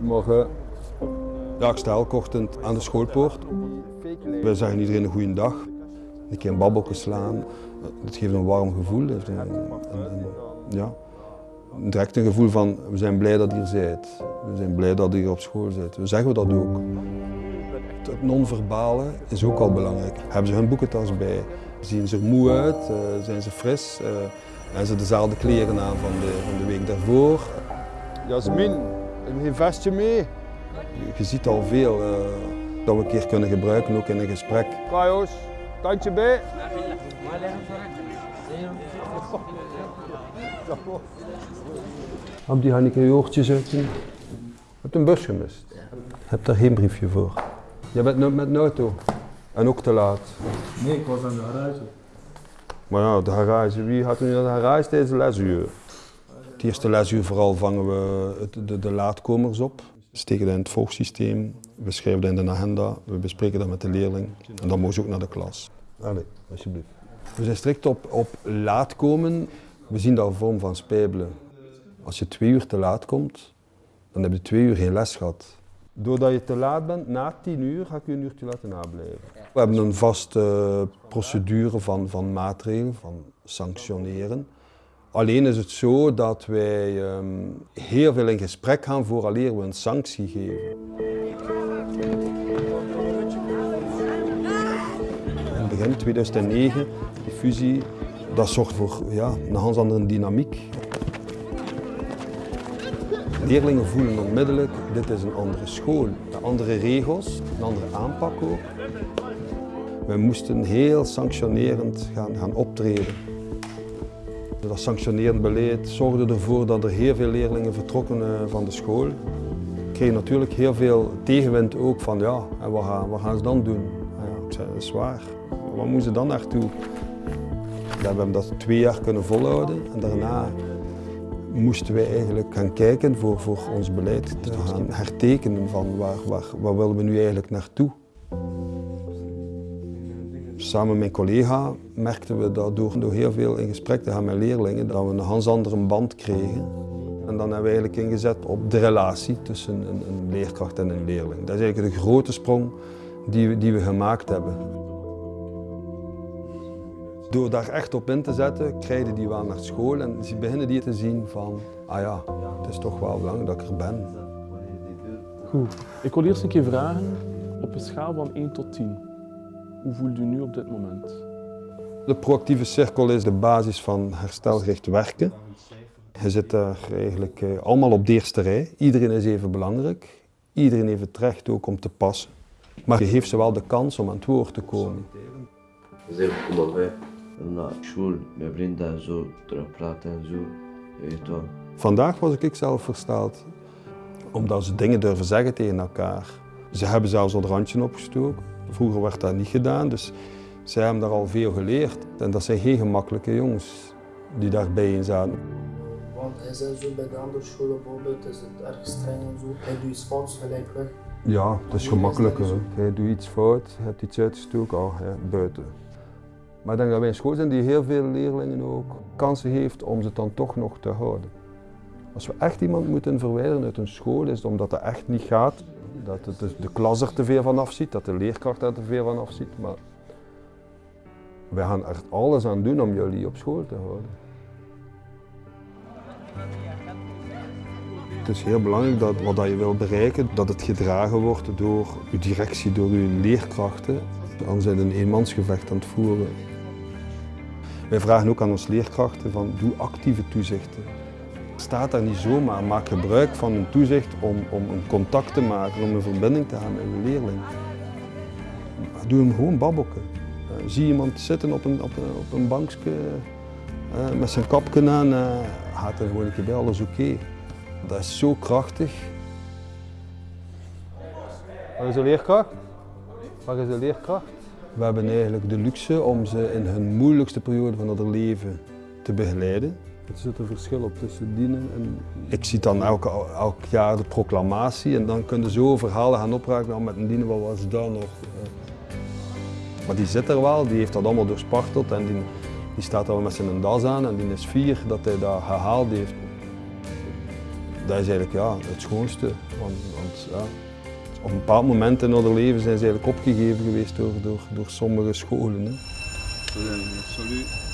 Morgen. Ja, ik sta elke ochtend aan de schoolpoort. Wij zeggen iedereen een goede dag. Een keer een babbelje slaan. Dat geeft een warm gevoel. Een- een- ja, direct een gevoel van we zijn blij dat je hier bent. We zijn blij dat je hier op school bent. We zeggen dat ook. Het non-verbale is ook al belangrijk. Hebben ze hun boekentas bij? Zien ze er moe uit? Eh, zijn ze fris? Eh, hebben ze dezelfde kleren aan van de, van de week daarvoor? Jasmin, heb je geen vestje mee? Je, ziet al veel eh, dat we een keer kunnen gebruiken, ook in een gesprek. Kajos, kantje bij. Heb die Hanneke je oortjes uit? Je hebt een bus gemist. Je hebt daar geen briefje voor. Je bent nu met een auto. En ook te laat. Nee, ik was aan de garage. Maar ja, de garage, wie gaat er nu naar de garage tijdens de lesuur? Het eerste lesuur vooral vangen we de, de laatkomers op. We steken dat in het volgsysteem, we schrijven dat in de agenda, we bespreken dat met de leerling. En dan mogen ze ook naar de klas. Allee, alsjeblieft. We zijn strikt op, op laat komen. We zien dat een vorm van spijbelen. Als je twee uur te laat komt, dan heb je twee uur geen les gehad. Doordat je te laat bent, na tien uur ga ik je een uurtje laten nablijven. We hebben een vaste procedure van, van maatregelen, van sanctioneren. Alleen is het zo dat wij ehm, heel veel in gesprek gaan vooraleer we een sanctie geven. In begin 2009, die fusie, dat zorgt voor ja, een ganz andere dynamiek. Leerlingen voelen onmiddellijk, dit is een andere school. Andere regels, een andere aanpak ook. We moesten heel sanctionerend gaan, gaan optreden. Dat sanctionerend beleid zorgde ervoor dat er heel veel leerlingen vertrokken eh, van de school. We kregen natuurlijk heel veel tegenwind ook van ja, en wat, gaan, wat gaan ze dan doen? Ja, ik zei, dat is waar. Wat moeten ze dan naartoe? We hebben dat twee jaar kunnen volhouden en daarna moesten wij eigenlijk gaan kijken voor, voor ons beleid te gaan hertekenen van waar, waar, waar willen we nu eigenlijk naartoe. Samen met mijn collega merkten we dat door, door heel veel in gesprek te gaan met leerlingen, dat we een ganz andere band kregen. En dan hebben we eigenlijk ingezet op de relatie tussen een, een leerkracht en een leerling. Dat is eigenlijk de grote sprong die we, die we gemaakt hebben. Door daar echt op in te zetten, krijgen die wel naar school en ze beginnen die te zien van, ah ja, het is toch wel belangrijk dat ik er ben. Goed. Ik wil eerst een keer vragen, op een schaal van 1 tot 10, hoe voelt u nu op dit moment? De proactieve cirkel is de basis van herstelgericht werken. Je zit daar eigenlijk eh, allemaal op de eerste rij. Iedereen is even belangrijk. Iedereen heeft het recht ook om te passen. Maar je geeft ze wel de kans om aan het woord te komen. Kom maar bij. Naar school, met vrienden en zo, terug praten en zo. Je weet wel. Vandaag was ik zelf versteld, omdat ze dingen durven zeggen tegen elkaar. Ze hebben zelfs al het randje opgestoken. Vroeger werd dat niet gedaan, dus zij hebben daar al veel geleerd. En dat zijn geen gemakkelijke jongens die daarbij in zaten. Want hij zei zo bij de andere scholen bijvoorbeeld, is het erg streng en zo. Hij doet iets fout, gelijk weg. Ja, het is gemakkelijker. hè. Je doet iets fout, je hebt iets uitgestoken, oh, ja, buiten. Maar ik denk dat wij een school zijn die heel veel leerlingen ook kansen heeft om ze dan toch nog te houden. Als we echt iemand moeten verwijderen uit een school, is het omdat dat echt niet gaat. Dat het de- de klas er te veel van afziet, dat de leerkracht er te veel van afziet. Maar wij gaan er alles aan doen om jullie op school te houden. Het is heel belangrijk dat wat je wil bereiken, dat het gedragen wordt door uw directie, door uw leerkrachten. Anders zijn een eenmansgevecht aan het voeren. Wij vragen ook aan onze leerkrachten van doe actieve toezichten. Staat daar niet zomaar, maak gebruik van een toezicht om, om een contact te maken, om een verbinding te hebben met uw leerling. Doe hem gewoon babbelken. Eh, zie iemand zitten op een, op een, op een bankje eh, met zijn kapje aan, eh gaat er gewoon een keer bij, alles oké. Dat is zo krachtig. Waar is de leerkracht? Waar is de leerkracht? We hebben eigenlijk de luxe om ze in hun moeilijkste periode van hun leven te begeleiden. Er zit een verschil op tussen dienen en... Ik zie dan elk, elk jaar de proclamatie en dan kunnen zo verhalen gaan opraken. Nou, met een dienen, wat was dat nog? Eh, Maar die zit er wel, die heeft dat allemaal doorsparteld en die, die staat al met zijn das aan en die is fier dat hij dat gehaald heeft. dat is eigenlijk ja, het schoonste. Want, want ja, op een bepaald moment in hun leven zijn ze eigenlijk opgegeven geweest door, door, door sommige scholen. Hè. Salut.